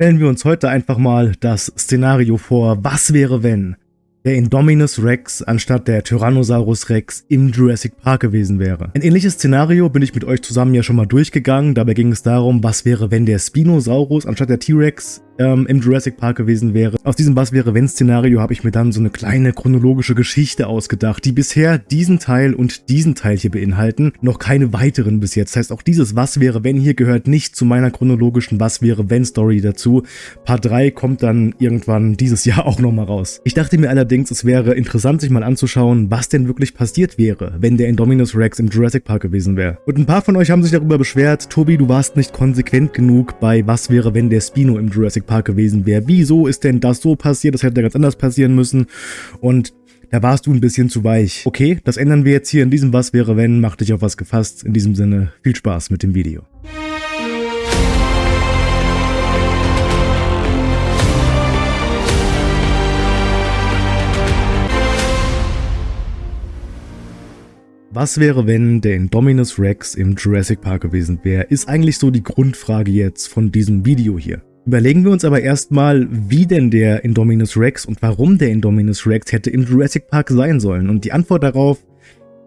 Stellen wir uns heute einfach mal das Szenario vor, was wäre wenn der Indominus Rex anstatt der Tyrannosaurus Rex im Jurassic Park gewesen wäre. Ein ähnliches Szenario bin ich mit euch zusammen ja schon mal durchgegangen. Dabei ging es darum, was wäre, wenn der Spinosaurus anstatt der T-Rex ähm, im Jurassic Park gewesen wäre. Aus diesem Was wäre wenn Szenario habe ich mir dann so eine kleine chronologische Geschichte ausgedacht, die bisher diesen Teil und diesen Teil hier beinhalten, noch keine weiteren bis jetzt. Das heißt, auch dieses Was wäre wenn hier gehört nicht zu meiner chronologischen Was wäre wenn Story dazu. Part 3 kommt dann irgendwann dieses Jahr auch nochmal raus. Ich dachte mir allerdings, es wäre interessant, sich mal anzuschauen, was denn wirklich passiert wäre, wenn der Indominus Rex im Jurassic Park gewesen wäre. Und ein paar von euch haben sich darüber beschwert, Tobi, du warst nicht konsequent genug bei Was wäre, wenn der Spino im Jurassic Park gewesen wäre. Wieso ist denn das so passiert? Das hätte ganz anders passieren müssen. Und da warst du ein bisschen zu weich. Okay, das ändern wir jetzt hier in diesem Was wäre wenn. Mach dich auf was gefasst. In diesem Sinne, viel Spaß mit dem Video. Was wäre, wenn der Indominus Rex im Jurassic Park gewesen wäre, ist eigentlich so die Grundfrage jetzt von diesem Video hier. Überlegen wir uns aber erstmal, wie denn der Indominus Rex und warum der Indominus Rex hätte im Jurassic Park sein sollen. Und die Antwort darauf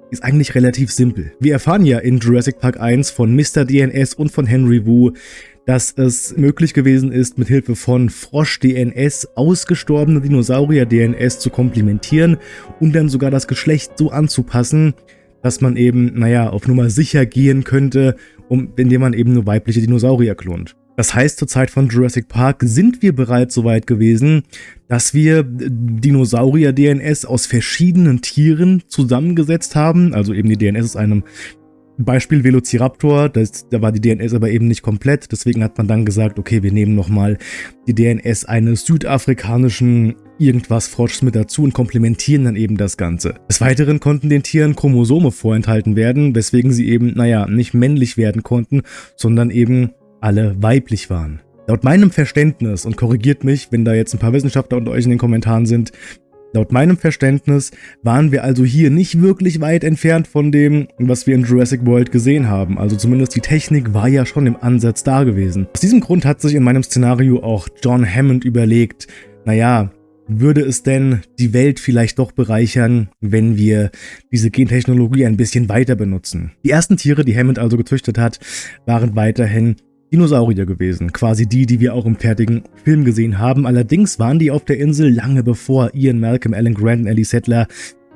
ist eigentlich relativ simpel. Wir erfahren ja in Jurassic Park 1 von Mr. DNS und von Henry Wu, dass es möglich gewesen ist, mit Hilfe von Frosch-DNS ausgestorbene Dinosaurier-DNS zu komplementieren und dann sogar das Geschlecht so anzupassen, dass man eben, naja, auf Nummer sicher gehen könnte, um, indem man eben nur weibliche Dinosaurier klont. Das heißt, zur Zeit von Jurassic Park sind wir bereits so weit gewesen, dass wir Dinosaurier-DNS aus verschiedenen Tieren zusammengesetzt haben. Also eben die DNS aus einem Beispiel Velociraptor, das, da war die DNS aber eben nicht komplett, deswegen hat man dann gesagt, okay, wir nehmen nochmal die DNS eines südafrikanischen irgendwas Froschs mit dazu und komplementieren dann eben das Ganze. Des Weiteren konnten den Tieren Chromosome vorenthalten werden, weswegen sie eben, naja, nicht männlich werden konnten, sondern eben alle weiblich waren. Laut meinem Verständnis, und korrigiert mich, wenn da jetzt ein paar Wissenschaftler unter euch in den Kommentaren sind, laut meinem Verständnis waren wir also hier nicht wirklich weit entfernt von dem, was wir in Jurassic World gesehen haben. Also zumindest die Technik war ja schon im Ansatz da gewesen. Aus diesem Grund hat sich in meinem Szenario auch John Hammond überlegt, naja, würde es denn die Welt vielleicht doch bereichern, wenn wir diese Gentechnologie ein bisschen weiter benutzen? Die ersten Tiere, die Hammond also gezüchtet hat, waren weiterhin Dinosaurier gewesen, quasi die, die wir auch im fertigen Film gesehen haben. Allerdings waren die auf der Insel lange bevor Ian Malcolm, Alan Grant und Ellie Settler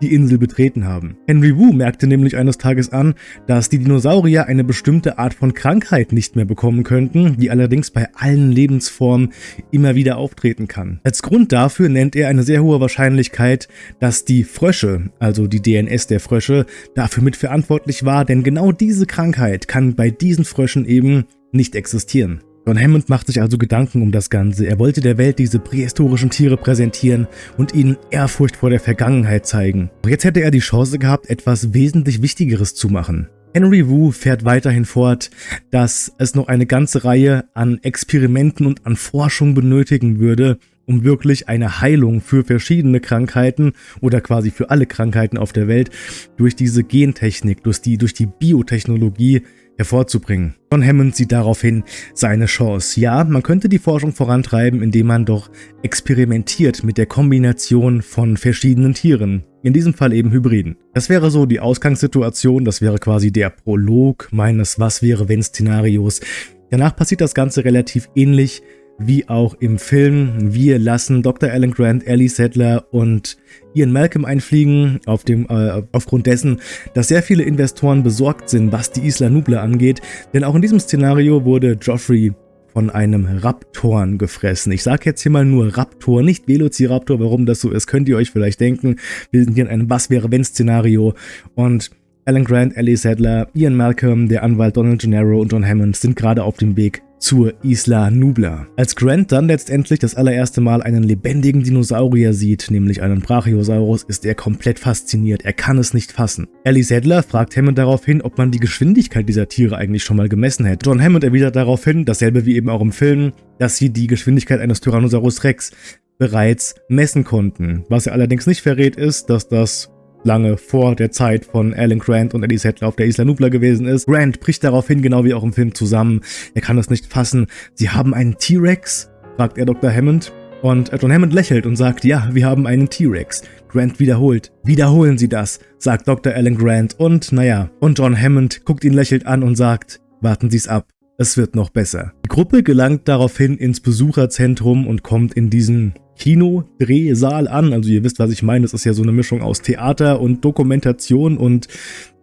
die Insel betreten haben. Henry Wu merkte nämlich eines Tages an, dass die Dinosaurier eine bestimmte Art von Krankheit nicht mehr bekommen könnten, die allerdings bei allen Lebensformen immer wieder auftreten kann. Als Grund dafür nennt er eine sehr hohe Wahrscheinlichkeit, dass die Frösche, also die DNS der Frösche, dafür mitverantwortlich war, denn genau diese Krankheit kann bei diesen Fröschen eben nicht existieren. John Hammond macht sich also Gedanken um das Ganze. Er wollte der Welt diese prähistorischen Tiere präsentieren und ihnen Ehrfurcht vor der Vergangenheit zeigen. Doch jetzt hätte er die Chance gehabt, etwas wesentlich Wichtigeres zu machen. Henry Wu fährt weiterhin fort, dass es noch eine ganze Reihe an Experimenten und an Forschung benötigen würde, um wirklich eine Heilung für verschiedene Krankheiten oder quasi für alle Krankheiten auf der Welt durch diese Gentechnik, durch die, durch die Biotechnologie hervorzubringen. John Hammond sieht daraufhin seine Chance. Ja, man könnte die Forschung vorantreiben, indem man doch experimentiert mit der Kombination von verschiedenen Tieren. In diesem Fall eben Hybriden. Das wäre so die Ausgangssituation, das wäre quasi der Prolog meines Was-wäre-wenn-Szenarios. Danach passiert das Ganze relativ ähnlich wie auch im Film. Wir lassen Dr. Alan Grant, Ellie Sattler und Ian Malcolm einfliegen, auf dem, äh, aufgrund dessen, dass sehr viele Investoren besorgt sind, was die Isla Nubla angeht. Denn auch in diesem Szenario wurde Joffrey von einem Raptoren gefressen. Ich sage jetzt hier mal nur Raptor, nicht Velociraptor. Warum das so ist, könnt ihr euch vielleicht denken. Wir sind hier in einem Was-wäre-wenn-Szenario und Alan Grant, Ellie Sadler, Ian Malcolm, der Anwalt Donald Gennaro und John Hammond sind gerade auf dem Weg zur Isla Nubla. Als Grant dann letztendlich das allererste Mal einen lebendigen Dinosaurier sieht, nämlich einen Brachiosaurus, ist er komplett fasziniert. Er kann es nicht fassen. Ellie Sadler fragt Hammond daraufhin, ob man die Geschwindigkeit dieser Tiere eigentlich schon mal gemessen hätte. John Hammond erwidert daraufhin, dasselbe wie eben auch im Film, dass sie die Geschwindigkeit eines Tyrannosaurus Rex bereits messen konnten. Was er allerdings nicht verrät ist, dass das lange vor der Zeit von Alan Grant und Eddie Settler auf der Isla Nubla gewesen ist. Grant bricht daraufhin, genau wie auch im Film, zusammen. Er kann es nicht fassen. Sie haben einen T-Rex fragt er Dr. Hammond. Und John Hammond lächelt und sagt, ja, wir haben einen T-Rex. Grant wiederholt. Wiederholen Sie das, sagt Dr. Alan Grant. Und naja, und John Hammond guckt ihn lächelnd an und sagt, warten Sie es ab. Es wird noch besser. Die Gruppe gelangt daraufhin ins Besucherzentrum und kommt in diesen Kino-Drehsaal an. Also ihr wisst, was ich meine. Das ist ja so eine Mischung aus Theater und Dokumentation und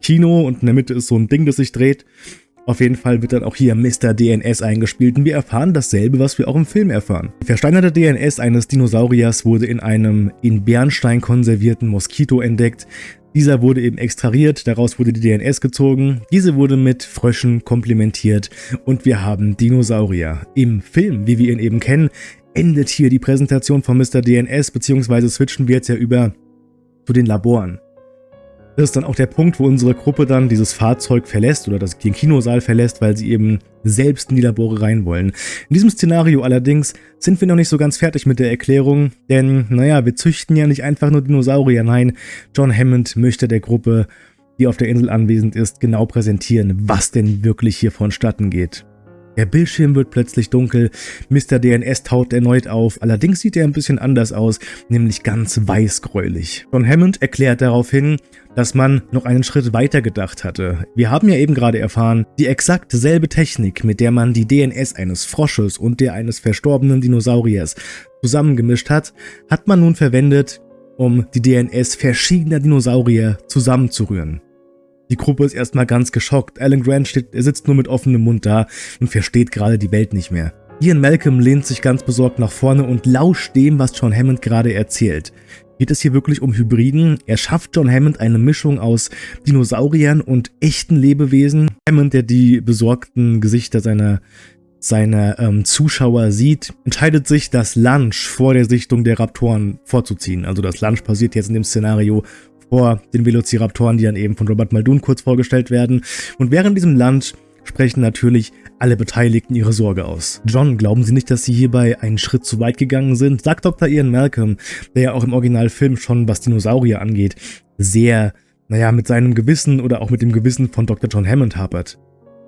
Kino und in der Mitte ist so ein Ding, das sich dreht. Auf jeden Fall wird dann auch hier Mr. DNS eingespielt und wir erfahren dasselbe, was wir auch im Film erfahren. Die versteinerte DNS eines Dinosauriers wurde in einem in Bernstein konservierten Moskito entdeckt. Dieser wurde eben extrahiert, daraus wurde die DNS gezogen, diese wurde mit Fröschen komplementiert und wir haben Dinosaurier. Im Film, wie wir ihn eben kennen, endet hier die Präsentation von Mr. DNS, beziehungsweise switchen wir jetzt ja über zu den Laboren. Das ist dann auch der Punkt, wo unsere Gruppe dann dieses Fahrzeug verlässt oder das, den Kinosaal verlässt, weil sie eben selbst in die Labore rein wollen. In diesem Szenario allerdings sind wir noch nicht so ganz fertig mit der Erklärung, denn naja, wir züchten ja nicht einfach nur Dinosaurier, nein, John Hammond möchte der Gruppe, die auf der Insel anwesend ist, genau präsentieren, was denn wirklich hier vonstatten geht. Der Bildschirm wird plötzlich dunkel, Mr. DNS taucht erneut auf, allerdings sieht er ein bisschen anders aus, nämlich ganz weißgräulich. John Hammond erklärt daraufhin, dass man noch einen Schritt weiter gedacht hatte. Wir haben ja eben gerade erfahren, die exakt selbe Technik, mit der man die DNS eines Frosches und der eines verstorbenen Dinosauriers zusammengemischt hat, hat man nun verwendet, um die DNS verschiedener Dinosaurier zusammenzurühren. Die Gruppe ist erstmal ganz geschockt. Alan Grant steht, er sitzt nur mit offenem Mund da und versteht gerade die Welt nicht mehr. Ian Malcolm lehnt sich ganz besorgt nach vorne und lauscht dem, was John Hammond gerade erzählt. Geht es hier wirklich um Hybriden? Er schafft John Hammond eine Mischung aus Dinosauriern und echten Lebewesen. Hammond, der die besorgten Gesichter seiner, seiner ähm, Zuschauer sieht, entscheidet sich, das Lunch vor der Sichtung der Raptoren vorzuziehen. Also das Lunch passiert jetzt in dem Szenario vor den Velociraptoren, die dann eben von Robert Muldoon kurz vorgestellt werden. Und während diesem Lunch sprechen natürlich alle Beteiligten ihre Sorge aus. John, glauben Sie nicht, dass Sie hierbei einen Schritt zu weit gegangen sind? Sagt Dr. Ian Malcolm, der ja auch im Originalfilm schon, was Dinosaurier angeht, sehr, naja, mit seinem Gewissen oder auch mit dem Gewissen von Dr. John Hammond hapert.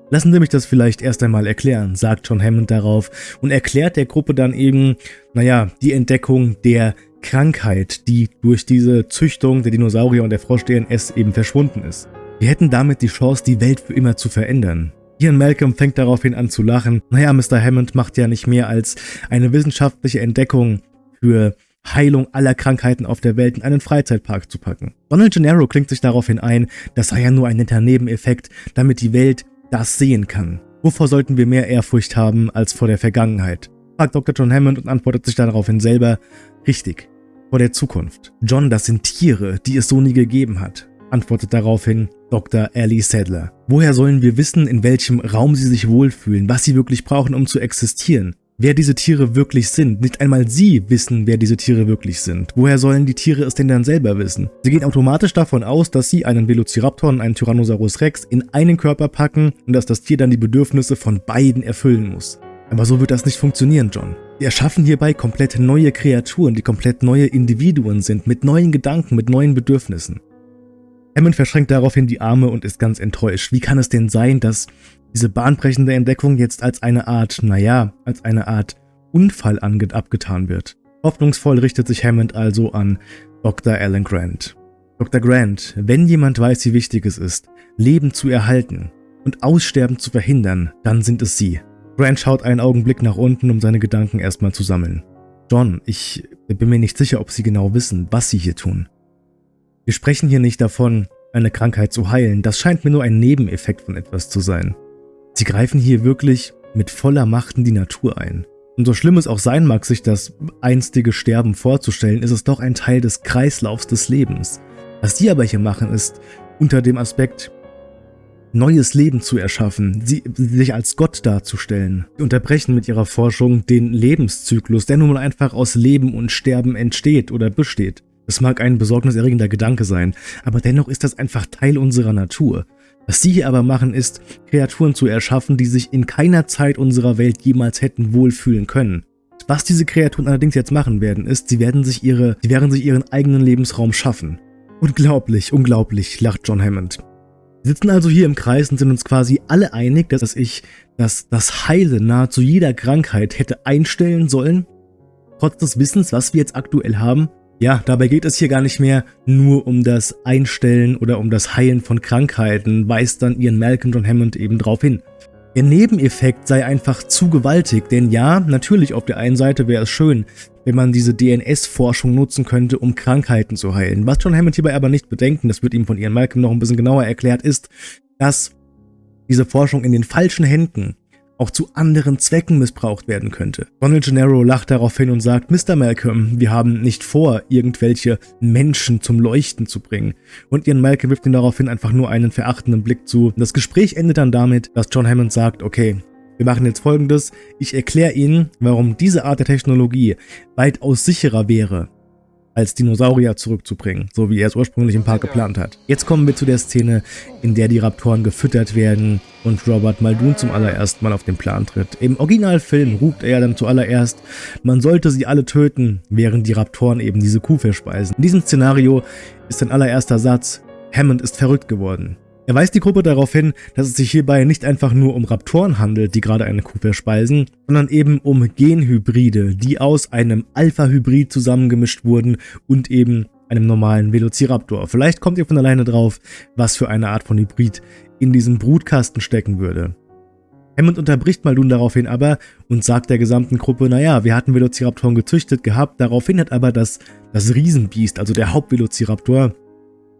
Lassen Sie mich das vielleicht erst einmal erklären, sagt John Hammond darauf und erklärt der Gruppe dann eben, naja, die Entdeckung der Krankheit, die durch diese Züchtung der Dinosaurier und der Frosch-DNS eben verschwunden ist. Wir hätten damit die Chance, die Welt für immer zu verändern. Ian Malcolm fängt daraufhin an zu lachen. Naja, Mr. Hammond macht ja nicht mehr als eine wissenschaftliche Entdeckung für Heilung aller Krankheiten auf der Welt in einen Freizeitpark zu packen. Donald Gennaro klingt sich daraufhin ein, das sei ja nur ein netter Nebeneffekt, damit die Welt das sehen kann. Wovor sollten wir mehr Ehrfurcht haben als vor der Vergangenheit? Fragt Dr. John Hammond und antwortet sich daraufhin selber, richtig, vor der Zukunft. John, das sind Tiere, die es so nie gegeben hat antwortet daraufhin Dr. Ellie Sadler. Woher sollen wir wissen, in welchem Raum sie sich wohlfühlen, was sie wirklich brauchen, um zu existieren? Wer diese Tiere wirklich sind. Nicht einmal sie wissen, wer diese Tiere wirklich sind. Woher sollen die Tiere es denn dann selber wissen? Sie gehen automatisch davon aus, dass sie einen Velociraptor und einen Tyrannosaurus Rex in einen Körper packen und dass das Tier dann die Bedürfnisse von beiden erfüllen muss. Aber so wird das nicht funktionieren, John. Wir erschaffen hierbei komplett neue Kreaturen, die komplett neue Individuen sind, mit neuen Gedanken, mit neuen Bedürfnissen. Hammond verschränkt daraufhin die Arme und ist ganz enttäuscht. Wie kann es denn sein, dass diese bahnbrechende Entdeckung jetzt als eine Art, naja, als eine Art Unfall abgetan wird? Hoffnungsvoll richtet sich Hammond also an Dr. Alan Grant. Dr. Grant, wenn jemand weiß, wie wichtig es ist, Leben zu erhalten und Aussterben zu verhindern, dann sind es Sie. Grant schaut einen Augenblick nach unten, um seine Gedanken erstmal zu sammeln. John, ich bin mir nicht sicher, ob Sie genau wissen, was Sie hier tun. Wir sprechen hier nicht davon, eine Krankheit zu heilen, das scheint mir nur ein Nebeneffekt von etwas zu sein. Sie greifen hier wirklich mit voller Macht in die Natur ein. Und so schlimm es auch sein mag, sich das einstige Sterben vorzustellen, ist es doch ein Teil des Kreislaufs des Lebens. Was sie aber hier machen, ist unter dem Aspekt, neues Leben zu erschaffen, sie, sich als Gott darzustellen. Sie unterbrechen mit ihrer Forschung den Lebenszyklus, der nun mal einfach aus Leben und Sterben entsteht oder besteht. Es mag ein besorgniserregender Gedanke sein, aber dennoch ist das einfach Teil unserer Natur. Was sie hier aber machen, ist, Kreaturen zu erschaffen, die sich in keiner Zeit unserer Welt jemals hätten wohlfühlen können. Was diese Kreaturen allerdings jetzt machen werden, ist, sie werden sich ihre, sie werden sich ihren eigenen Lebensraum schaffen. Unglaublich, unglaublich, lacht John Hammond. Wir sitzen also hier im Kreis und sind uns quasi alle einig, dass ich das, das Heilen nahezu jeder Krankheit hätte einstellen sollen, trotz des Wissens, was wir jetzt aktuell haben. Ja, dabei geht es hier gar nicht mehr nur um das Einstellen oder um das Heilen von Krankheiten, weist dann Ian Malcolm John Hammond eben drauf hin. Der Nebeneffekt sei einfach zu gewaltig, denn ja, natürlich auf der einen Seite wäre es schön, wenn man diese DNS-Forschung nutzen könnte, um Krankheiten zu heilen. Was John Hammond hierbei aber nicht bedenken, das wird ihm von Ian Malcolm noch ein bisschen genauer erklärt, ist, dass diese Forschung in den falschen Händen auch zu anderen Zwecken missbraucht werden könnte. Donald Gennaro lacht daraufhin und sagt, Mr. Malcolm, wir haben nicht vor, irgendwelche Menschen zum Leuchten zu bringen. Und Ian Malcolm wirft ihm daraufhin einfach nur einen verachtenden Blick zu. Das Gespräch endet dann damit, dass John Hammond sagt, okay, wir machen jetzt folgendes, ich erkläre Ihnen, warum diese Art der Technologie weitaus sicherer wäre als Dinosaurier zurückzubringen, so wie er es ursprünglich im Park geplant hat. Jetzt kommen wir zu der Szene, in der die Raptoren gefüttert werden und Robert Muldoon zum allerersten Mal auf den Plan tritt. Im Originalfilm ruft er dann zuallererst, man sollte sie alle töten, während die Raptoren eben diese Kuh verspeisen. In diesem Szenario ist sein allererster Satz, Hammond ist verrückt geworden. Er weist die Gruppe darauf hin, dass es sich hierbei nicht einfach nur um Raptoren handelt, die gerade eine Kuh verspeisen, sondern eben um Genhybride, die aus einem Alpha-Hybrid zusammengemischt wurden und eben einem normalen Velociraptor. Vielleicht kommt ihr von alleine drauf, was für eine Art von Hybrid in diesem Brutkasten stecken würde. Hammond unterbricht Muldoon daraufhin aber und sagt der gesamten Gruppe, naja, wir hatten Velociraptoren gezüchtet gehabt, daraufhin hat aber das, das Riesenbiest, also der Hauptvelociraptor,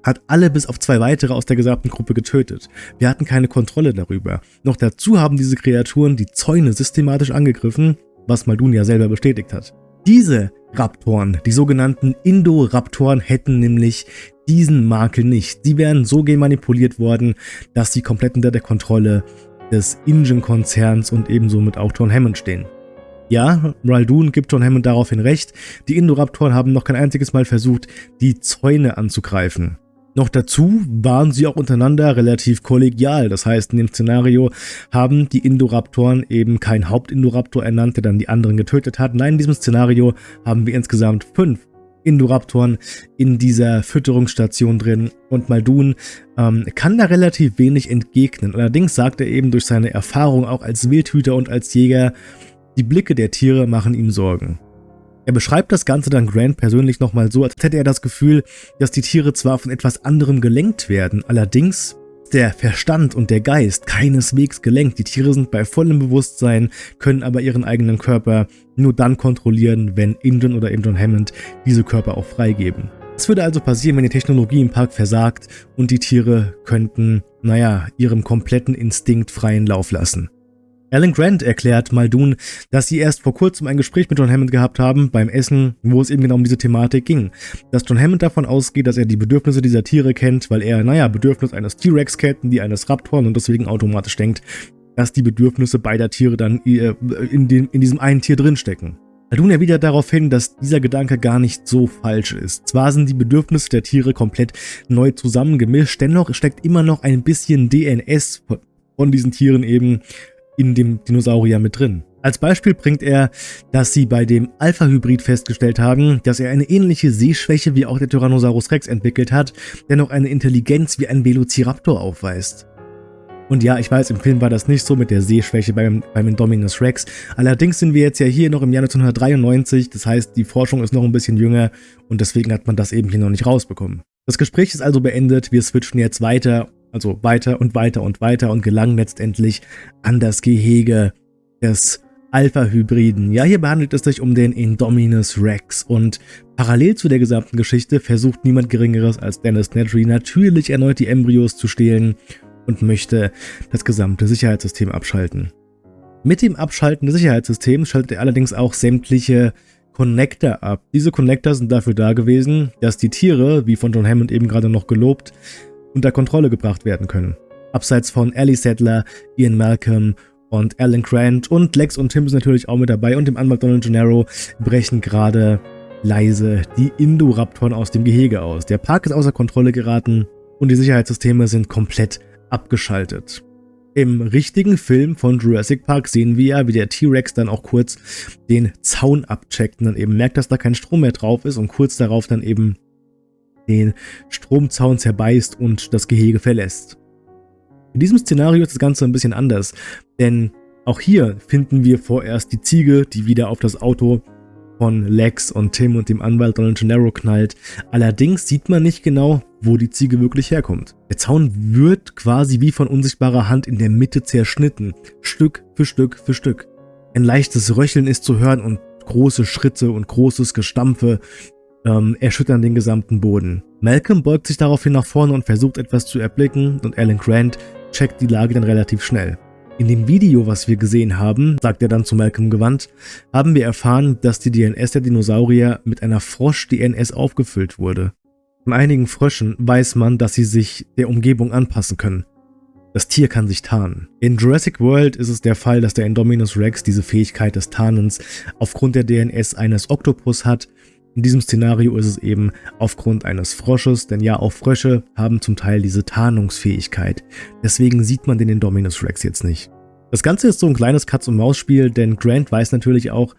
hat alle bis auf zwei weitere aus der gesamten Gruppe getötet. Wir hatten keine Kontrolle darüber. Noch dazu haben diese Kreaturen die Zäune systematisch angegriffen, was Maldun ja selber bestätigt hat. Diese Raptoren, die sogenannten Indoraptoren, hätten nämlich diesen Makel nicht. Sie wären so gemanipuliert worden, dass sie komplett unter der Kontrolle des Ingen-Konzerns und ebenso mit auch John Hammond stehen. Ja, Raldoon gibt John Hammond daraufhin recht, die Indoraptoren haben noch kein einziges Mal versucht, die Zäune anzugreifen. Noch dazu waren sie auch untereinander relativ kollegial. Das heißt, in dem Szenario haben die Indoraptoren eben keinen Hauptindoraptor ernannt, der dann die anderen getötet hat. Nein, in diesem Szenario haben wir insgesamt fünf Indoraptoren in dieser Fütterungsstation drin und Maldun ähm, kann da relativ wenig entgegnen. Allerdings sagt er eben durch seine Erfahrung auch als Wildhüter und als Jäger, die Blicke der Tiere machen ihm Sorgen. Er beschreibt das Ganze dann Grant persönlich nochmal so, als hätte er das Gefühl, dass die Tiere zwar von etwas anderem gelenkt werden, allerdings der Verstand und der Geist keineswegs gelenkt. Die Tiere sind bei vollem Bewusstsein, können aber ihren eigenen Körper nur dann kontrollieren, wenn Indian oder Indian Hammond diese Körper auch freigeben. Was würde also passieren, wenn die Technologie im Park versagt und die Tiere könnten, naja, ihrem kompletten Instinkt freien Lauf lassen? Alan Grant erklärt Muldoon, dass sie erst vor kurzem ein Gespräch mit John Hammond gehabt haben beim Essen, wo es eben genau um diese Thematik ging. Dass John Hammond davon ausgeht, dass er die Bedürfnisse dieser Tiere kennt, weil er, naja, Bedürfnis eines T-Rex kennt und die eines Raptoren und deswegen automatisch denkt, dass die Bedürfnisse beider Tiere dann äh, in, den, in diesem einen Tier drinstecken. Muldoon erwidert darauf hin, dass dieser Gedanke gar nicht so falsch ist. Zwar sind die Bedürfnisse der Tiere komplett neu zusammengemischt, dennoch steckt immer noch ein bisschen DNS von diesen Tieren eben in dem Dinosaurier mit drin. Als Beispiel bringt er, dass sie bei dem Alpha-Hybrid festgestellt haben, dass er eine ähnliche Sehschwäche wie auch der Tyrannosaurus Rex entwickelt hat, der noch eine Intelligenz wie ein Velociraptor aufweist. Und ja, ich weiß, im Film war das nicht so mit der Sehschwäche beim, beim Indominus Rex. Allerdings sind wir jetzt ja hier noch im Jahr 1993, das heißt, die Forschung ist noch ein bisschen jünger und deswegen hat man das eben hier noch nicht rausbekommen. Das Gespräch ist also beendet, wir switchen jetzt weiter also weiter und weiter und weiter und gelangen letztendlich an das Gehege des Alpha-Hybriden. Ja, hier behandelt es sich um den Indominus Rex und parallel zu der gesamten Geschichte versucht niemand Geringeres als Dennis Nedry natürlich erneut die Embryos zu stehlen und möchte das gesamte Sicherheitssystem abschalten. Mit dem Abschalten des Sicherheitssystems schaltet er allerdings auch sämtliche Connector ab. Diese Connector sind dafür da gewesen, dass die Tiere, wie von John Hammond eben gerade noch gelobt, unter Kontrolle gebracht werden können. Abseits von Ellie Sattler, Ian Malcolm und Alan Grant und Lex und Tim sind natürlich auch mit dabei und dem Anwalt Donald Gennaro brechen gerade leise die Indoraptoren aus dem Gehege aus. Der Park ist außer Kontrolle geraten und die Sicherheitssysteme sind komplett abgeschaltet. Im richtigen Film von Jurassic Park sehen wir ja, wie der T-Rex dann auch kurz den Zaun abcheckt und dann eben merkt, dass da kein Strom mehr drauf ist und kurz darauf dann eben den Stromzaun zerbeißt und das Gehege verlässt. In diesem Szenario ist das Ganze ein bisschen anders, denn auch hier finden wir vorerst die Ziege, die wieder auf das Auto von Lex und Tim und dem Anwalt Donald Gennaro knallt. Allerdings sieht man nicht genau, wo die Ziege wirklich herkommt. Der Zaun wird quasi wie von unsichtbarer Hand in der Mitte zerschnitten, Stück für Stück für Stück. Ein leichtes Röcheln ist zu hören und große Schritte und großes Gestampfe ähm, erschüttern den gesamten Boden. Malcolm beugt sich daraufhin nach vorne und versucht etwas zu erblicken und Alan Grant checkt die Lage dann relativ schnell. In dem Video, was wir gesehen haben, sagt er dann zu Malcolm gewandt, haben wir erfahren, dass die DNS der Dinosaurier mit einer Frosch-DNS aufgefüllt wurde. Von einigen Fröschen weiß man, dass sie sich der Umgebung anpassen können. Das Tier kann sich tarnen. In Jurassic World ist es der Fall, dass der Indominus Rex diese Fähigkeit des Tarnens aufgrund der DNS eines Oktopus hat. In diesem Szenario ist es eben aufgrund eines Frosches, denn ja, auch Frösche haben zum Teil diese Tarnungsfähigkeit. Deswegen sieht man den Indominus Rex jetzt nicht. Das Ganze ist so ein kleines Katz-und-Maus-Spiel, denn Grant weiß natürlich auch,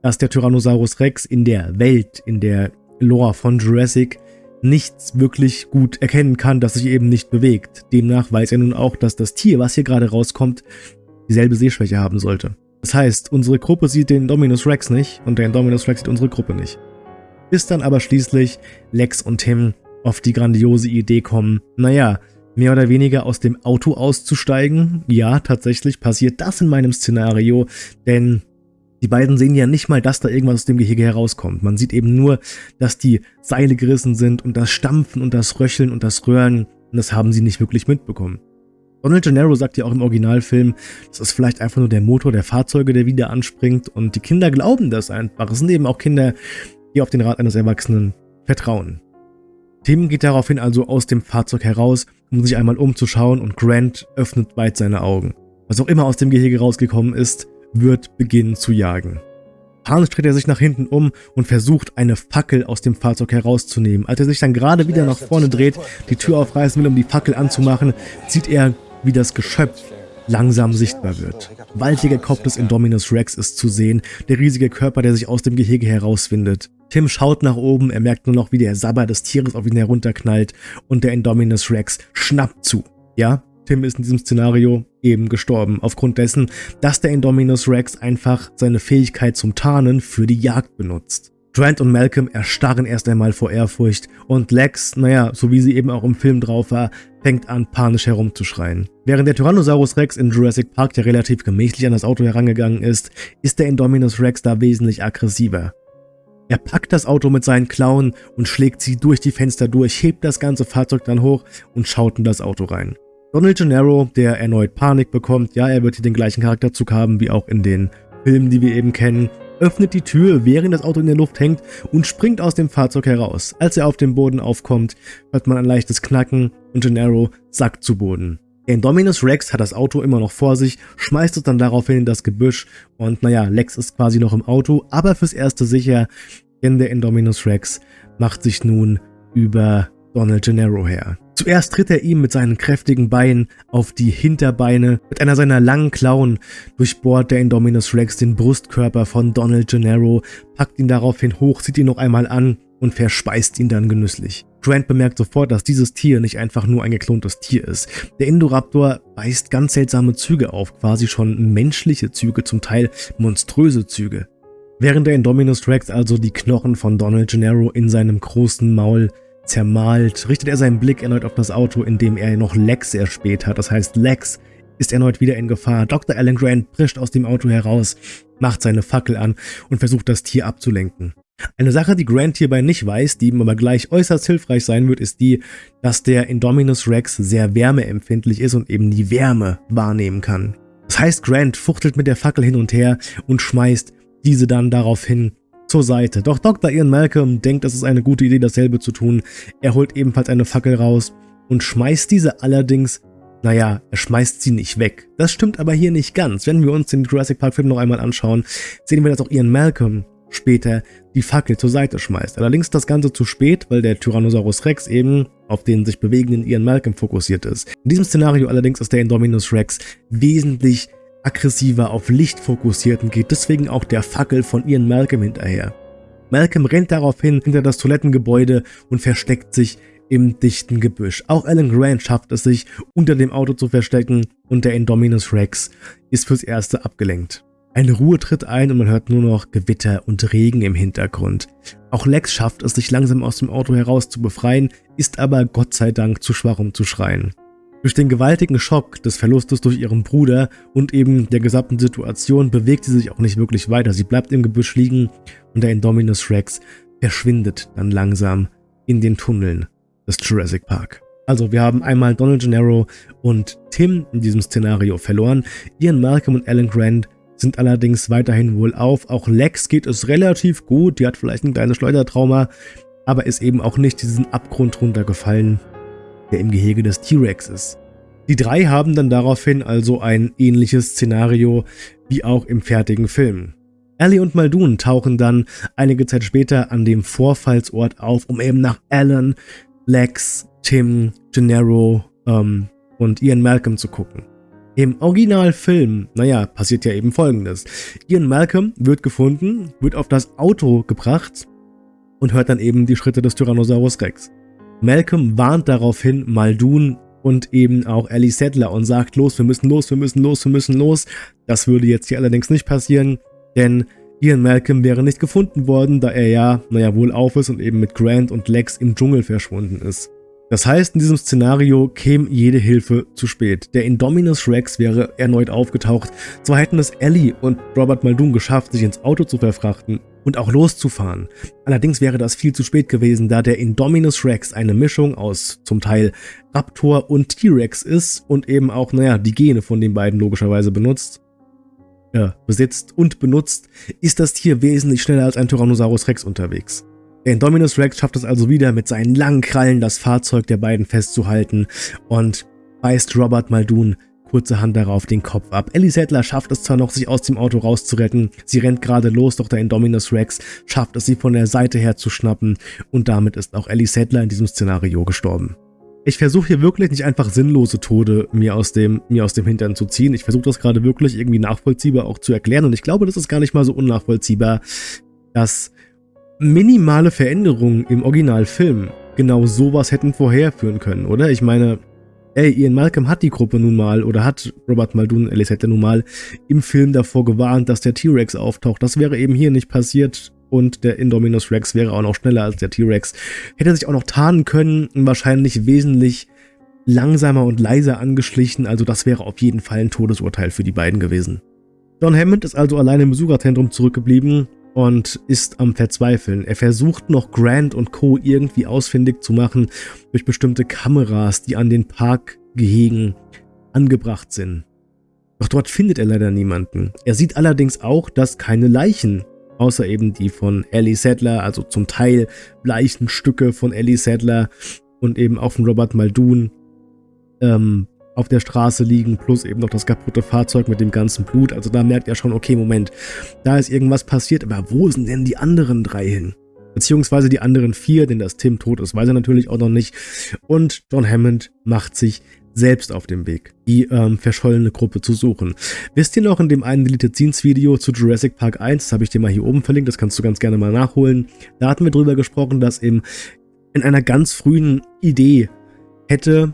dass der Tyrannosaurus Rex in der Welt, in der Lore von Jurassic nichts wirklich gut erkennen kann, das sich eben nicht bewegt. Demnach weiß er nun auch, dass das Tier, was hier gerade rauskommt, dieselbe Sehschwäche haben sollte. Das heißt, unsere Gruppe sieht den Dominus Rex nicht und der Indominus Rex sieht unsere Gruppe nicht. Bis dann aber schließlich Lex und Tim auf die grandiose Idee kommen, naja, mehr oder weniger aus dem Auto auszusteigen. Ja, tatsächlich passiert das in meinem Szenario, denn die beiden sehen ja nicht mal, dass da irgendwas aus dem Gehege herauskommt. Man sieht eben nur, dass die Seile gerissen sind und das Stampfen und das Röcheln und das Röhren, und das haben sie nicht wirklich mitbekommen. Donald Gennaro sagt ja auch im Originalfilm, das ist vielleicht einfach nur der Motor der Fahrzeuge, der wieder anspringt und die Kinder glauben das einfach. Es sind eben auch Kinder, die auf den Rat eines Erwachsenen vertrauen. Tim geht daraufhin also aus dem Fahrzeug heraus, um sich einmal umzuschauen und Grant öffnet weit seine Augen. Was auch immer aus dem Gehege rausgekommen ist, wird beginnen zu jagen. Panisch dreht er sich nach hinten um und versucht, eine Fackel aus dem Fahrzeug herauszunehmen. Als er sich dann gerade wieder nach vorne dreht, die Tür aufreißen will, um die Fackel anzumachen, sieht er, wie das Geschöpf langsam sichtbar wird. Waltiger Kopf des Indominus Rex ist zu sehen, der riesige Körper, der sich aus dem Gehege herauswindet. Tim schaut nach oben, er merkt nur noch, wie der Sabber des Tieres auf ihn herunterknallt und der Indominus Rex schnappt zu. Ja, Tim ist in diesem Szenario eben gestorben, aufgrund dessen, dass der Indominus Rex einfach seine Fähigkeit zum Tarnen für die Jagd benutzt. Grant und Malcolm erstarren erst einmal vor Ehrfurcht und Lex, naja, so wie sie eben auch im Film drauf war, fängt an panisch herumzuschreien. Während der Tyrannosaurus Rex in Jurassic Park ja relativ gemächlich an das Auto herangegangen ist, ist der Indominus Rex da wesentlich aggressiver. Er packt das Auto mit seinen Klauen und schlägt sie durch die Fenster durch, hebt das ganze Fahrzeug dann hoch und schaut in das Auto rein. Donald Gennaro, der erneut Panik bekommt, ja, er wird hier den gleichen Charakterzug haben wie auch in den Filmen, die wir eben kennen, öffnet die Tür, während das Auto in der Luft hängt und springt aus dem Fahrzeug heraus. Als er auf den Boden aufkommt, hört man ein leichtes Knacken und Gennaro sackt zu Boden. Indominus Rex hat das Auto immer noch vor sich, schmeißt es dann daraufhin in das Gebüsch und naja, Lex ist quasi noch im Auto, aber fürs Erste sicher, denn der Indominus Rex macht sich nun über Donald Gennaro her. Zuerst tritt er ihm mit seinen kräftigen Beinen auf die Hinterbeine. Mit einer seiner langen Klauen durchbohrt der Indominus Rex den Brustkörper von Donald Gennaro, packt ihn daraufhin hoch, zieht ihn noch einmal an und verspeist ihn dann genüsslich. Grant bemerkt sofort, dass dieses Tier nicht einfach nur ein geklontes Tier ist. Der Indoraptor weist ganz seltsame Züge auf, quasi schon menschliche Züge, zum Teil monströse Züge. Während der Indominus Rex also die Knochen von Donald Gennaro in seinem großen Maul Zermalt richtet er seinen Blick erneut auf das Auto, in dem er noch Lex erspäht hat. Das heißt, Lex ist erneut wieder in Gefahr. Dr. Alan Grant brischt aus dem Auto heraus, macht seine Fackel an und versucht das Tier abzulenken. Eine Sache, die Grant hierbei nicht weiß, die ihm aber gleich äußerst hilfreich sein wird, ist die, dass der Indominus Rex sehr wärmeempfindlich ist und eben die Wärme wahrnehmen kann. Das heißt, Grant fuchtelt mit der Fackel hin und her und schmeißt diese dann daraufhin zur Seite. Doch Dr. Ian Malcolm denkt, es ist eine gute Idee, dasselbe zu tun. Er holt ebenfalls eine Fackel raus und schmeißt diese allerdings, naja, er schmeißt sie nicht weg. Das stimmt aber hier nicht ganz. Wenn wir uns den Jurassic Park Film noch einmal anschauen, sehen wir, dass auch Ian Malcolm später die Fackel zur Seite schmeißt. Allerdings das Ganze zu spät, weil der Tyrannosaurus Rex eben auf den sich bewegenden Ian Malcolm fokussiert ist. In diesem Szenario allerdings ist der Indominus Rex wesentlich aggressiver auf Licht fokussiert und geht deswegen auch der Fackel von Ian Malcolm hinterher. Malcolm rennt daraufhin hinter das Toilettengebäude und versteckt sich im dichten Gebüsch. Auch Alan Grant schafft es sich, unter dem Auto zu verstecken und der Indominus Rex ist fürs Erste abgelenkt. Eine Ruhe tritt ein und man hört nur noch Gewitter und Regen im Hintergrund. Auch Lex schafft es, sich langsam aus dem Auto heraus zu befreien, ist aber Gott sei Dank zu schwach, um zu schreien. Durch den gewaltigen Schock des Verlustes durch ihren Bruder und eben der gesamten Situation bewegt sie sich auch nicht wirklich weiter. Sie bleibt im Gebüsch liegen und der Indominus Rex verschwindet dann langsam in den Tunneln des Jurassic Park. Also wir haben einmal Donald Gennaro und Tim in diesem Szenario verloren. Ian Malcolm und Alan Grant sind allerdings weiterhin wohl auf. Auch Lex geht es relativ gut. Die hat vielleicht ein kleines Schleudertrauma, aber ist eben auch nicht diesen Abgrund runtergefallen, der im Gehege des T-Rex ist. Die drei haben dann daraufhin also ein ähnliches Szenario wie auch im fertigen Film. Ellie und Muldoon tauchen dann einige Zeit später an dem Vorfallsort auf, um eben nach Alan, Lex, Tim, Gennaro ähm, und Ian Malcolm zu gucken. Im Originalfilm, naja, passiert ja eben folgendes. Ian Malcolm wird gefunden, wird auf das Auto gebracht und hört dann eben die Schritte des Tyrannosaurus Rex. Malcolm warnt daraufhin Muldoon und eben auch Ellie Settler und sagt, los, wir müssen los, wir müssen los, wir müssen los. Das würde jetzt hier allerdings nicht passieren, denn Ian Malcolm wäre nicht gefunden worden, da er ja, naja, wohl auf ist und eben mit Grant und Lex im Dschungel verschwunden ist. Das heißt, in diesem Szenario käme jede Hilfe zu spät. Der Indominus Rex wäre erneut aufgetaucht. Zwar hätten es Ellie und Robert Muldoon geschafft, sich ins Auto zu verfrachten und auch loszufahren. Allerdings wäre das viel zu spät gewesen, da der Indominus Rex eine Mischung aus zum Teil Raptor und T-Rex ist und eben auch, naja, die Gene von den beiden logischerweise benutzt äh, besitzt und benutzt, ist das Tier wesentlich schneller als ein Tyrannosaurus Rex unterwegs. Der Indominus Rex schafft es also wieder, mit seinen langen Krallen das Fahrzeug der beiden festzuhalten und beißt Robert Muldoon kurzerhand darauf den Kopf ab. Ellie Sattler schafft es zwar noch, sich aus dem Auto rauszuretten, sie rennt gerade los, doch der Indominus Rex schafft es, sie von der Seite her zu schnappen und damit ist auch Ellie Sattler in diesem Szenario gestorben. Ich versuche hier wirklich nicht einfach sinnlose Tode mir aus dem, mir aus dem Hintern zu ziehen. Ich versuche das gerade wirklich irgendwie nachvollziehbar auch zu erklären. Und ich glaube, das ist gar nicht mal so unnachvollziehbar, dass minimale Veränderungen im Originalfilm genau sowas hätten vorherführen können, oder? Ich meine, ey, Ian Malcolm hat die Gruppe nun mal, oder hat Robert Muldoon, Alice hätte nun mal im Film davor gewarnt, dass der T-Rex auftaucht. Das wäre eben hier nicht passiert und der Indominus Rex wäre auch noch schneller als der T-Rex. Hätte sich auch noch tarnen können, wahrscheinlich wesentlich langsamer und leiser angeschlichen, also das wäre auf jeden Fall ein Todesurteil für die beiden gewesen. John Hammond ist also alleine im Besucherzentrum zurückgeblieben und ist am Verzweifeln. Er versucht noch Grant und Co. irgendwie ausfindig zu machen durch bestimmte Kameras, die an den Parkgehegen angebracht sind. Doch dort findet er leider niemanden. Er sieht allerdings auch, dass keine Leichen außer eben die von Ellie Sadler, also zum Teil Leichenstücke von Ellie Sadler und eben auch von Robert Muldoon ähm, auf der Straße liegen, plus eben noch das kaputte Fahrzeug mit dem ganzen Blut. Also da merkt er schon, okay, Moment, da ist irgendwas passiert, aber wo sind denn die anderen drei hin? Beziehungsweise die anderen vier, denn dass Tim tot ist, weiß er natürlich auch noch nicht. Und John Hammond macht sich selbst auf dem Weg, die ähm, verschollene Gruppe zu suchen. Wisst ihr noch in dem einen Deleted Scenes Video zu Jurassic Park 1, das habe ich dir mal hier oben verlinkt, das kannst du ganz gerne mal nachholen. Da hatten wir drüber gesprochen, dass im, in einer ganz frühen Idee hätte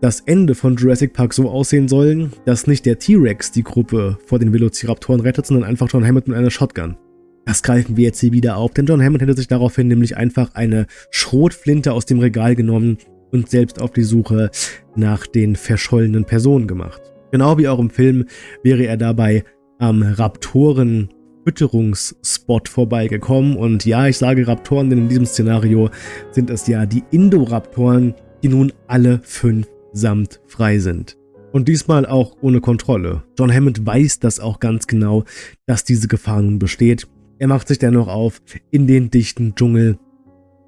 das Ende von Jurassic Park so aussehen sollen, dass nicht der T-Rex die Gruppe vor den Velociraptoren rettet, sondern einfach John Hammond mit einer Shotgun. Das greifen wir jetzt hier wieder auf, denn John Hammond hätte sich daraufhin nämlich einfach eine Schrotflinte aus dem Regal genommen und selbst auf die Suche nach den verschollenen Personen gemacht. Genau wie auch im Film wäre er dabei am Raptoren Fütterungsspot vorbeigekommen und ja, ich sage Raptoren, denn in diesem Szenario sind es ja die Indoraptoren, die nun alle fünf samt frei sind. Und diesmal auch ohne Kontrolle. John Hammond weiß das auch ganz genau, dass diese Gefahr nun besteht. Er macht sich dennoch auf in den dichten Dschungel,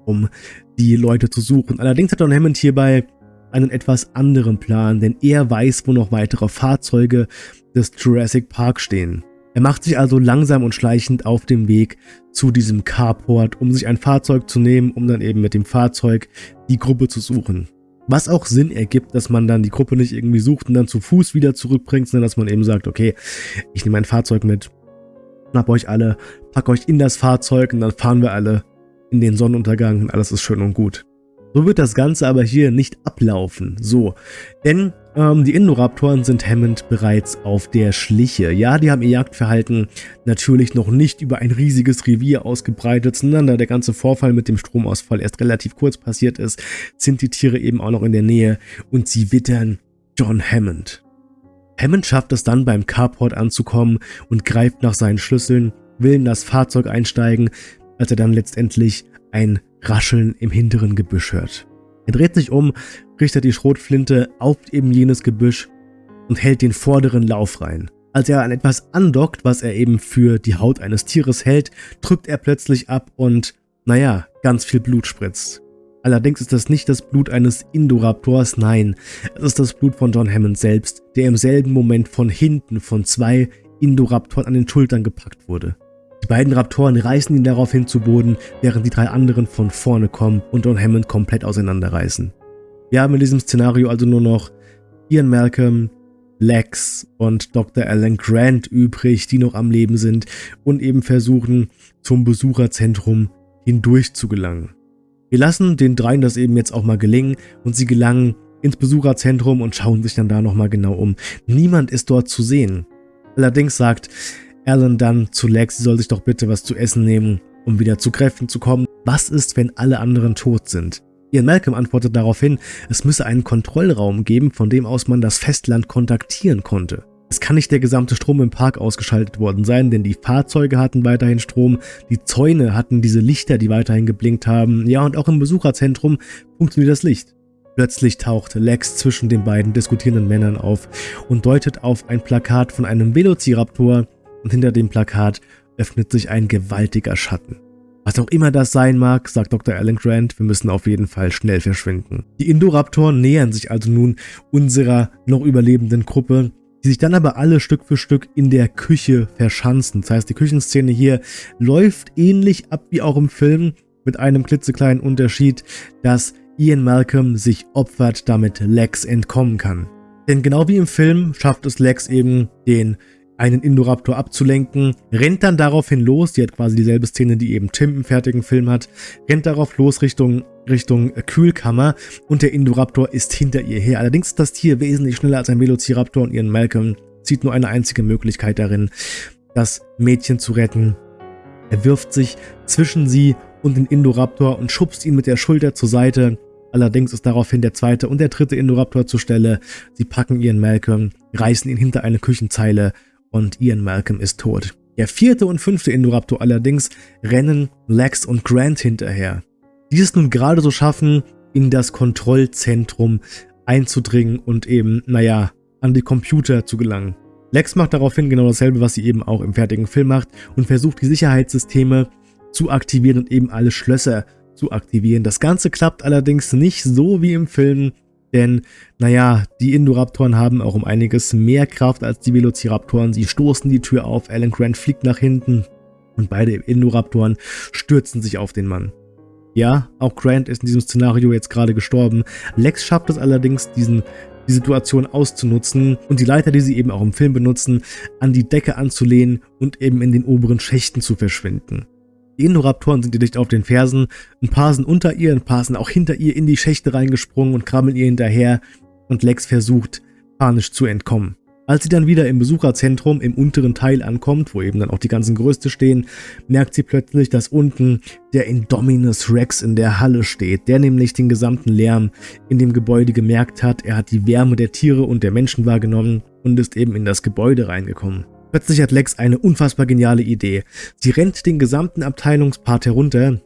um die Leute zu suchen. Allerdings hat John Hammond hierbei einen etwas anderen Plan, denn er weiß, wo noch weitere Fahrzeuge des Jurassic Park stehen. Er macht sich also langsam und schleichend auf dem Weg zu diesem Carport, um sich ein Fahrzeug zu nehmen, um dann eben mit dem Fahrzeug die Gruppe zu suchen. Was auch Sinn ergibt, dass man dann die Gruppe nicht irgendwie sucht und dann zu Fuß wieder zurückbringt, sondern dass man eben sagt, okay, ich nehme ein Fahrzeug mit, schnapp euch alle, pack euch in das Fahrzeug und dann fahren wir alle in den Sonnenuntergang und alles ist schön und gut. So wird das Ganze aber hier nicht ablaufen. So, denn ähm, die Indoraptoren sind Hammond bereits auf der Schliche. Ja, die haben ihr Jagdverhalten natürlich noch nicht über ein riesiges Revier ausgebreitet, sondern da der ganze Vorfall mit dem Stromausfall erst relativ kurz passiert ist, sind die Tiere eben auch noch in der Nähe und sie wittern John Hammond. Hammond schafft es dann beim Carport anzukommen und greift nach seinen Schlüsseln, will in das Fahrzeug einsteigen, als er dann letztendlich ein Rascheln im hinteren Gebüsch hört. Er dreht sich um, richtet die Schrotflinte auf eben jenes Gebüsch und hält den vorderen Lauf rein. Als er an etwas andockt, was er eben für die Haut eines Tieres hält, drückt er plötzlich ab und, naja, ganz viel Blut spritzt. Allerdings ist das nicht das Blut eines Indoraptors, nein, es ist das Blut von John Hammond selbst, der im selben Moment von hinten von zwei Indoraptoren an den Schultern gepackt wurde. Die beiden Raptoren reißen ihn daraufhin zu Boden, während die drei anderen von vorne kommen und John Hammond komplett auseinanderreißen. Wir haben in diesem Szenario also nur noch Ian Malcolm, Lex und Dr. Alan Grant übrig, die noch am Leben sind und eben versuchen, zum Besucherzentrum hindurch zu gelangen. Wir lassen den dreien das eben jetzt auch mal gelingen und sie gelangen ins Besucherzentrum und schauen sich dann da nochmal genau um. Niemand ist dort zu sehen. Allerdings sagt Alan dann zu Lex, sie soll sich doch bitte was zu essen nehmen, um wieder zu Kräften zu kommen. Was ist, wenn alle anderen tot sind? Ian Malcolm antwortet daraufhin, es müsse einen Kontrollraum geben, von dem aus man das Festland kontaktieren konnte. Es kann nicht der gesamte Strom im Park ausgeschaltet worden sein, denn die Fahrzeuge hatten weiterhin Strom, die Zäune hatten diese Lichter, die weiterhin geblinkt haben, ja und auch im Besucherzentrum funktioniert das Licht. Plötzlich taucht Lex zwischen den beiden diskutierenden Männern auf und deutet auf ein Plakat von einem Velociraptor und hinter dem Plakat öffnet sich ein gewaltiger Schatten. Was auch immer das sein mag, sagt Dr. Alan Grant, wir müssen auf jeden Fall schnell verschwinden. Die Indoraptoren nähern sich also nun unserer noch überlebenden Gruppe die sich dann aber alle Stück für Stück in der Küche verschanzen. Das heißt, die Küchenszene hier läuft ähnlich ab wie auch im Film, mit einem klitzekleinen Unterschied, dass Ian Malcolm sich opfert, damit Lex entkommen kann. Denn genau wie im Film schafft es Lex eben, den einen Indoraptor abzulenken, rennt dann daraufhin los, die hat quasi dieselbe Szene, die eben Tim im fertigen Film hat, rennt darauf los Richtung, Richtung Kühlkammer und der Indoraptor ist hinter ihr her. Allerdings ist das Tier wesentlich schneller als ein Velociraptor und ihren Malcolm sieht nur eine einzige Möglichkeit darin, das Mädchen zu retten. Er wirft sich zwischen sie und den Indoraptor und schubst ihn mit der Schulter zur Seite. Allerdings ist daraufhin der zweite und der dritte Indoraptor zur Stelle. Sie packen ihren Malcolm, reißen ihn hinter eine Küchenzeile und Ian Malcolm ist tot. Der vierte und fünfte Indoraptor allerdings rennen Lex und Grant hinterher. Die es nun gerade so schaffen, in das Kontrollzentrum einzudringen und eben, naja, an die Computer zu gelangen. Lex macht daraufhin genau dasselbe, was sie eben auch im fertigen Film macht und versucht die Sicherheitssysteme zu aktivieren und eben alle Schlösser zu aktivieren. Das Ganze klappt allerdings nicht so wie im Film, denn, naja, die Indoraptoren haben auch um einiges mehr Kraft als die Velociraptoren. Sie stoßen die Tür auf, Alan Grant fliegt nach hinten und beide Indoraptoren stürzen sich auf den Mann. Ja, auch Grant ist in diesem Szenario jetzt gerade gestorben. Lex schafft es allerdings, diesen, die Situation auszunutzen und die Leiter, die sie eben auch im Film benutzen, an die Decke anzulehnen und eben in den oberen Schächten zu verschwinden. Indoraptoren sind ihr dicht auf den Fersen, ein paar sind unter ihr, ein paar sind auch hinter ihr in die Schächte reingesprungen und krabbeln ihr hinterher und Lex versucht, panisch zu entkommen. Als sie dann wieder im Besucherzentrum im unteren Teil ankommt, wo eben dann auch die ganzen Gerüste stehen, merkt sie plötzlich, dass unten der Indominus Rex in der Halle steht, der nämlich den gesamten Lärm in dem Gebäude gemerkt hat. Er hat die Wärme der Tiere und der Menschen wahrgenommen und ist eben in das Gebäude reingekommen. Plötzlich hat Lex eine unfassbar geniale Idee. Sie rennt den gesamten Abteilungspart herunter,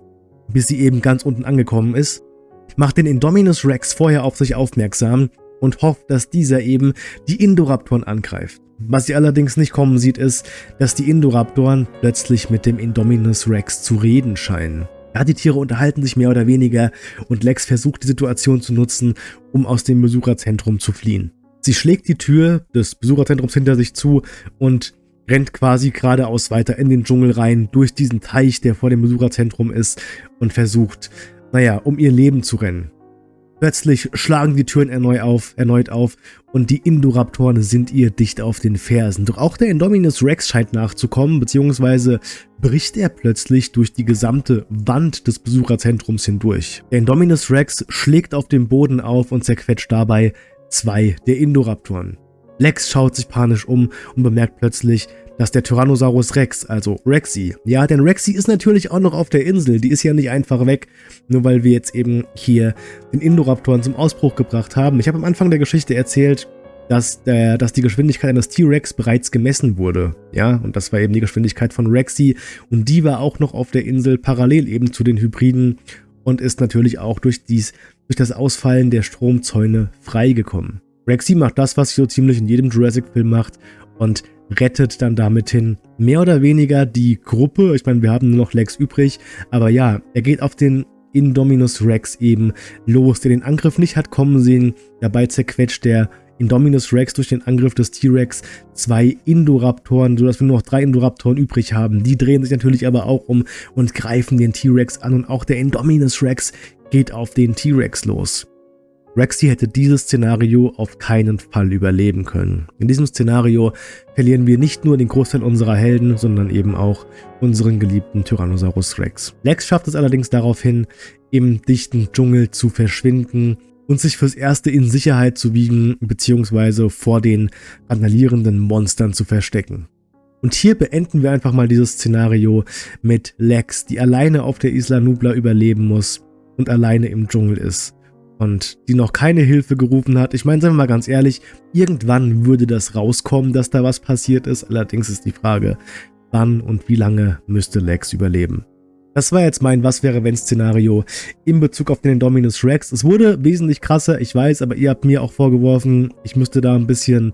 bis sie eben ganz unten angekommen ist, macht den Indominus Rex vorher auf sich aufmerksam und hofft, dass dieser eben die Indoraptoren angreift. Was sie allerdings nicht kommen sieht, ist, dass die Indoraptoren plötzlich mit dem Indominus Rex zu reden scheinen. Ja, die Tiere unterhalten sich mehr oder weniger und Lex versucht die Situation zu nutzen, um aus dem Besucherzentrum zu fliehen. Sie schlägt die Tür des Besucherzentrums hinter sich zu und rennt quasi geradeaus weiter in den Dschungel rein, durch diesen Teich, der vor dem Besucherzentrum ist und versucht, naja, um ihr Leben zu rennen. Plötzlich schlagen die Türen erneut auf, erneut auf und die Indoraptoren sind ihr dicht auf den Fersen. Doch auch der Indominus Rex scheint nachzukommen, beziehungsweise bricht er plötzlich durch die gesamte Wand des Besucherzentrums hindurch. Der Indominus Rex schlägt auf dem Boden auf und zerquetscht dabei zwei der Indoraptoren. Lex schaut sich panisch um und bemerkt plötzlich, dass der Tyrannosaurus Rex, also Rexy, ja, denn Rexy ist natürlich auch noch auf der Insel, die ist ja nicht einfach weg, nur weil wir jetzt eben hier den Indoraptoren zum Ausbruch gebracht haben. Ich habe am Anfang der Geschichte erzählt, dass, der, dass die Geschwindigkeit eines T-Rex bereits gemessen wurde, ja, und das war eben die Geschwindigkeit von Rexy und die war auch noch auf der Insel parallel eben zu den Hybriden und ist natürlich auch durch, dies, durch das Ausfallen der Stromzäune freigekommen. Rexy macht das, was sie so ziemlich in jedem Jurassic-Film macht und rettet dann damit hin mehr oder weniger die Gruppe. Ich meine, wir haben nur noch Lex übrig, aber ja, er geht auf den Indominus Rex eben los, der den Angriff nicht hat kommen sehen. Dabei zerquetscht der Indominus Rex durch den Angriff des T-Rex zwei Indoraptoren, sodass wir nur noch drei Indoraptoren übrig haben. Die drehen sich natürlich aber auch um und greifen den T-Rex an und auch der Indominus Rex geht auf den T-Rex los. Rexy hätte dieses Szenario auf keinen Fall überleben können. In diesem Szenario verlieren wir nicht nur den Großteil unserer Helden, sondern eben auch unseren geliebten Tyrannosaurus Rex. Lex schafft es allerdings daraufhin, im dichten Dschungel zu verschwinden und sich fürs Erste in Sicherheit zu wiegen bzw. vor den randalierenden Monstern zu verstecken. Und hier beenden wir einfach mal dieses Szenario mit Lex, die alleine auf der Isla Nubla überleben muss und alleine im Dschungel ist und die noch keine Hilfe gerufen hat. Ich meine, sagen wir mal ganz ehrlich, irgendwann würde das rauskommen, dass da was passiert ist. Allerdings ist die Frage, wann und wie lange müsste Lex überleben. Das war jetzt mein Was-wäre-wenn-Szenario in Bezug auf den Indominus Rex. Es wurde wesentlich krasser, ich weiß, aber ihr habt mir auch vorgeworfen, ich müsste da ein bisschen,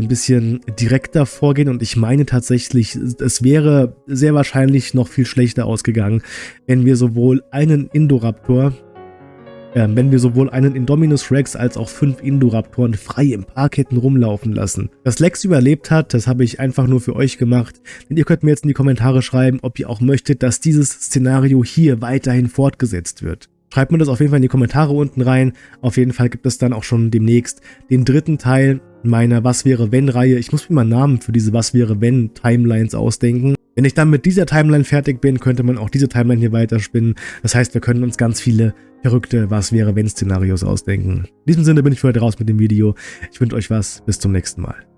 ein bisschen direkter vorgehen und ich meine tatsächlich, es wäre sehr wahrscheinlich noch viel schlechter ausgegangen, wenn wir sowohl einen Indoraptor, ähm, wenn wir sowohl einen Indominus Rex als auch fünf Indoraptoren frei im Park hätten rumlaufen lassen. Dass Lex überlebt hat, das habe ich einfach nur für euch gemacht, denn ihr könnt mir jetzt in die Kommentare schreiben, ob ihr auch möchtet, dass dieses Szenario hier weiterhin fortgesetzt wird. Schreibt mir das auf jeden Fall in die Kommentare unten rein. Auf jeden Fall gibt es dann auch schon demnächst den dritten Teil meiner Was wäre wenn Reihe. Ich muss mir mal Namen für diese Was wäre wenn Timelines ausdenken. Wenn ich dann mit dieser Timeline fertig bin, könnte man auch diese Timeline hier weiterspinnen. Das heißt, wir können uns ganz viele verrückte Was-wäre-wenn-Szenarios ausdenken. In diesem Sinne bin ich für heute raus mit dem Video. Ich wünsche euch was. Bis zum nächsten Mal.